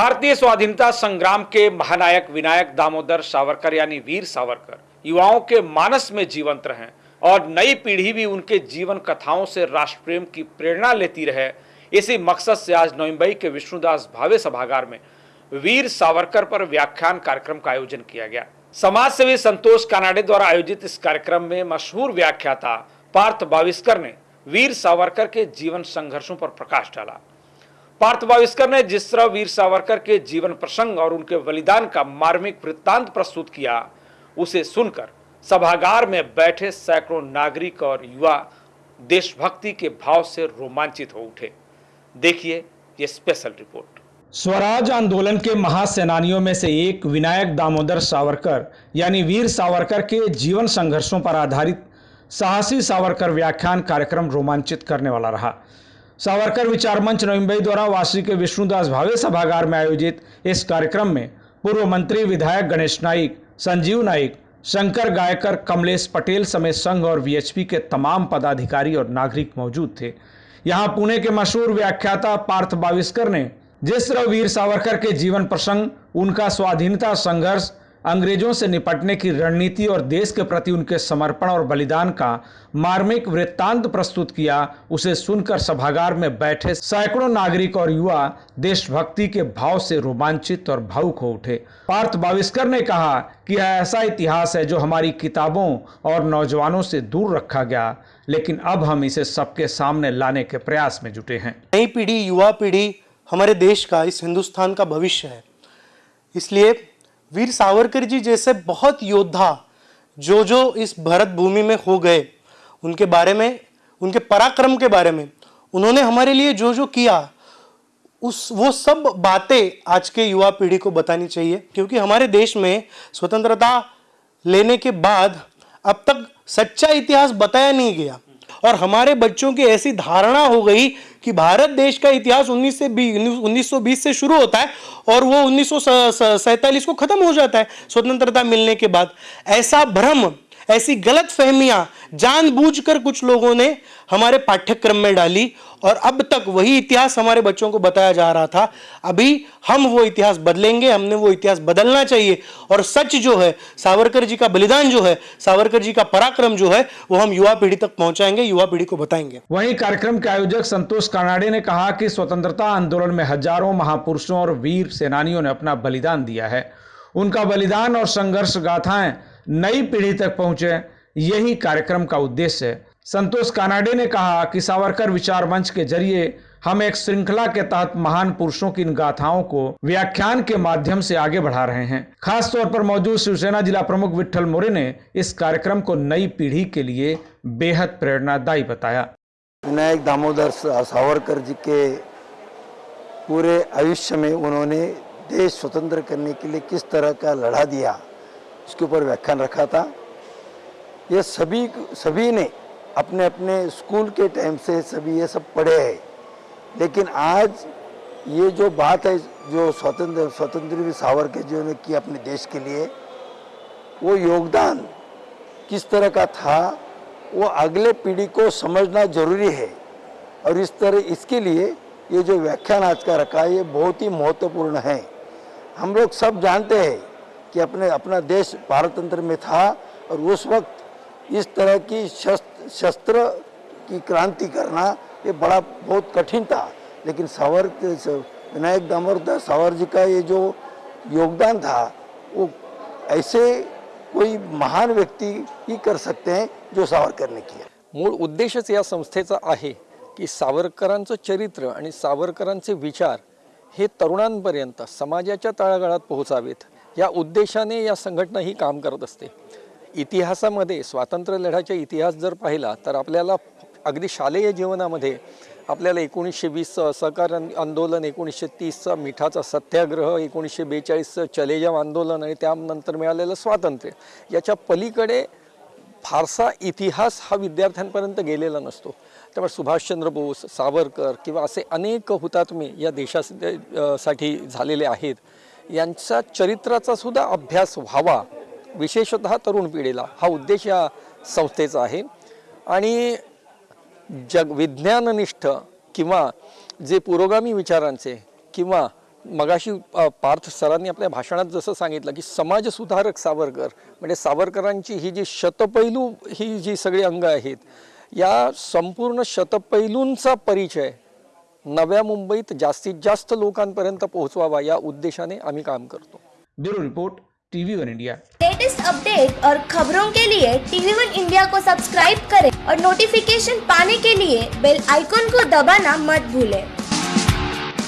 भारतीय स्वाधीनता संग्राम के महानायक विनायक दामोदर सावरकर, यानी वीर सावरकर, युवाओं के मानस में जीवंत रहे और नई पीढ़ी भी उनके जीवन कथाओं से राष्ट्र प्रेम की प्रेरणा लेती रहे। इसी मकसद से आज नोइम्बई के विष्णुदास भावे सभागार में वीर सावरकर पर व्याख्यान कार्यक्रम का आयोजन किया गया। समाज सेवी संतोष कानाडे द्वारा आयोजित इस कार्यक्रम में मशहूर व्याख्याता पार्थ बाविस्कर ने वीर सावरकर के जीवन संघर्षों पर प्रकाश डाला। पार्थ बाविस्कर ने जिस तरह वीर सावरकर के जीवन प्रसंग और उनके बलिदान का मार्मिक वृत्तांत प्रस्तुत किया, उसे सुनकर सभागार में बैठे सैकड़ों नागरिक और युवा देशभक्ति के भाव से रोमांचित हो उठे। देखिए ये स्पेशल रिपोर्ट स्वराज आंदोलन के महासेनानियों में से एक विनायक दामोदर सावरकर, यानी वीर सावरकर के जीवन संघर्षों पर आधारित साहसी सावरकर व्याख्यान कार्यक्रम रोमांचित करने वाला रहा। सावरकर विचार मंच नवम्बई द्वारा वासी के विष्णुदास भावे सभागार में आयोजित इस कार्यक्रम में पूर्व मंत्री विधायक गणेश नाइक संजीव नाइक शंकर गायकर, कमलेश पटेल समेत संघ और वीएचपी के तमाम पदाधिकारी और नागरिक मौजूद थे। यहाँ पुणे के मशहूर व्याख्याता पार्थ बाविस्कर ने, जिस तरह वीर सावरकर के जीवन प्रसंग, उनका स्वाधीनता संघर्ष अंग्रेज़ों से निपटने की रणनीति और देश के प्रति उनके समर्पण और बलिदान का मार्मिक वृत्तांत प्रस्तुत किया, उसे सुनकर सभागार में बैठे सैकड़ों नागरिक और युवा देशभक्ति के भाव से रोमांचित और भावुक हो उठे। पार्थ बाविस्कर ने कहा कि यह ऐसा इतिहास है जो हमारी किताबों और नौजवानों से दूर रखा गया, लेकिन अब हम इसे सबके सामने लाने के प्रयास में जुटे हैं। नई पीढ़ी, युवा पीढ़ी हमारे देश का, इस हिंदुस्तान का भविष्य है। इसलिए वीर सावरकर जी जैसे बहुत योद्धा जो जो इस भारत भूमि में हो गए, उनके बारे में, उनके पराक्रम के बारे में, उन्होंने हमारे लिए जो जो किया, उस, वो सब बातें आज के युवा पीढ़ी को बतानी चाहिए, क्योंकि हमारे देश में स्वतंत्रता लेने के बाद अब तक सच्चा इतिहास बताया नहीं गया। और हमारे बच्चों की ऐसी धारणा हो गई कि भारत देश का इतिहास 19 से 1920 से शुरू होता है और वो उन्नीस को खत्म हो जाता है, स्वतंत्रता मिलने के बाद। ऐसा भ्रम ऐसी गलत फहमियाँ जानबूझकर कुछ लोगों ने हमारे पाठ्यक्रम में डाली और अब तक वही इतिहास हमारे बच्चों को बताया जा रहा था। अभी हम वो इतिहास बदलेंगे, हमने वो इतिहास बदलना चाहिए और सच जो है, सावरकर जी का बलिदान जो है, सावरकर जी का पराक्रम जो है, वो हम युवा पीढ़ी तक पहुंचाएँगे, युवा पीढ़ी को बताएँगे। वहीं कार्यक्रम के आयोजक संतोष कानाडे ने कहा कि स्वतंत्रता आंदोलन में हज़ारों महापुरुषों और वीर सेनानियों ने अपना बलिदान दिया है। उनका बलिदान और संघर्ष गाथाएँ नई पीढ़ी तक पहुँचे, यही कार्यक्रम का उद्देश्य है। संतोष कानाडे ने कहा कि सावरकर विचार मंच के ज़रिए हम एक श्रृंखला के तहत महान पुरुषों की इन गाथाओं को व्याख्यान के माध्यम से आगे बढ़ा रहे हैं। खास तौर पर मौजूद शिवसेना जिला प्रमुख विठल मोरे ने इस कार्यक्रम को नई पीढ़ी के लिए बेहद प्रेरणादायी बताया। विनायक दामोदर सावरकर जी के पूरे आयुष्य में उन्होंने देश स्वतंत्र करने के लिए किस तरह का लड़ा दिया उसके ऊपर व्याख्यान रखा था। ये सभी सभी ने अपने अपने स्कूल के टाइम से सभी ये सब पढ़े हैं। लेकिन आज ये जो बात है, जो स्वतंत्र स्वतंत्र सावरकर जी ने की अपने देश के लिए, वो योगदान किस तरह का था, वो अगले पीढ़ी को समझना ज़रूरी है। और इस तरह, इसके लिए ये जो व्याख्यान आज का रखा है, ये बहुत ही महत्वपूर्ण है। हम लोग सब जानते हैं कि अपने, अपना देश भारत तंत्र में था और उस वक्त इस तरह की शस्त्र शस्त्र की क्रांति करना ये बड़ा, बहुत कठिन था। लेकिन सावर, विनायक दामोदर, सावर जी का ये जो योगदान था, वो ऐसे कोई महान व्यक्ती ही कर सकते हैं जो सावरकर ने किया। मूळ उद्देशच या संस्थेचा आहे की सावरकरांचं चरित्र आणि सावरकरांचे विचार हे तरुणांपर्यंत, समाजाच्या तळागाळात पोहोचावेत. या उद्देशाने या संघटना ही काम करत असते. इतिहासामध्ये स्वातंत्र्य लढ्याचा इतिहास जर पाहिला तर आपल्याला अगदी शालेय जीवनामध्ये आपल्याला एकोणीसशे वीसचं असहकार आंदोलन एकोणीसशे तीसचा मिठाचा सत्याग्रह एकोणीसशे बेचाळीसचं चलेजाव आंदोलन आणि त्यानंतर मिळालेलं स्वातंत्र्य याच्या पलीकडे फारसा इतिहास हा विद्यार्थ्यांपर्यंत गेलेला नसतो. त्यामुळे सुभाषचंद्र बोस सावरकर किंवा असे अनेक हुतात्मे या देशासाठी झालेले आहेत. यांच्या चरित्राचा सुद्धा अभ्यास व्हावा विशेषतः तरुण पिढीला. हा उद्देश या संस्थेचा आहे. आणि जग विज्ञाननिष्ठ किंवा जे पुरोगामी विचारांचे किंवा मगाशी पार्थ सरांनी आपल्या भाषणात जसं सांगितलं की समाजसुधारक सावरकर म्हणजे सावरकरांची ही जी शतपैलू ही जी सगळी अंग आहेत या संपूर्ण शतपैलूंचा परिचय नव्या मुंबईत जास्तीत जास्त लोकांपर्यंत पोहोचवावा या उद्देशाने आम्ही काम करतो. Bureau report TV one India. Latest update और खबरों के लिए टीवी वन इंडिया को सब्सक्राइब करें और नोटिफिकेशन पाने के लिए बेल आइकॉन को दबाना मत भूलें।